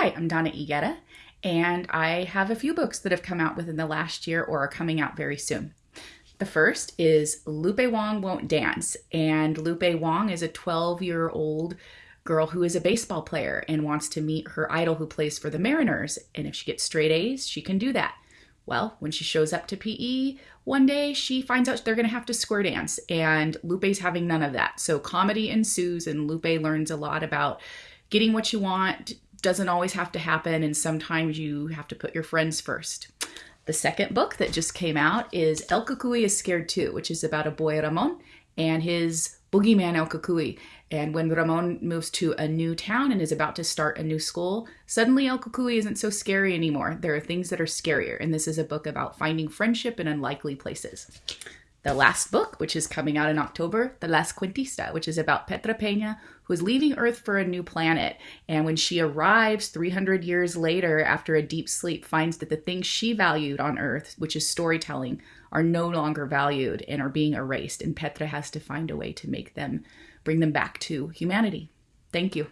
Hi, I'm Donna Higuera, and I have a few books that have come out within the last year or are coming out very soon. The first is Lupe Wong Won't Dance, and Lupe Wong is a 12 year old girl who is a baseball player and wants to meet her idol who plays for the Mariners. And if she gets straight A's, she can do that. Well, when she shows up to PE one day, she finds out they're going to have to square dance, and Lupe's having none of that. So comedy ensues, and Lupe learns a lot about getting what you want, doesn't always have to happen, and sometimes you have to put your friends first. The second book that just came out is El Cucuy is Scared Too, which is about a boy Ramon and his boogeyman El Cucuy. And when Ramon moves to a new town and is about to start a new school, suddenly El Cucuy isn't so scary anymore. There are things that are scarier, and this is a book about finding friendship in unlikely places the last book, which is coming out in October, The Last Cuentista, which is about Petra Pena, who is leaving Earth for a new planet. And when she arrives 300 years later after a deep sleep, finds that the things she valued on Earth, which is storytelling, are no longer valued and are being erased. And Petra has to find a way to make them, bring them back to humanity. Thank you.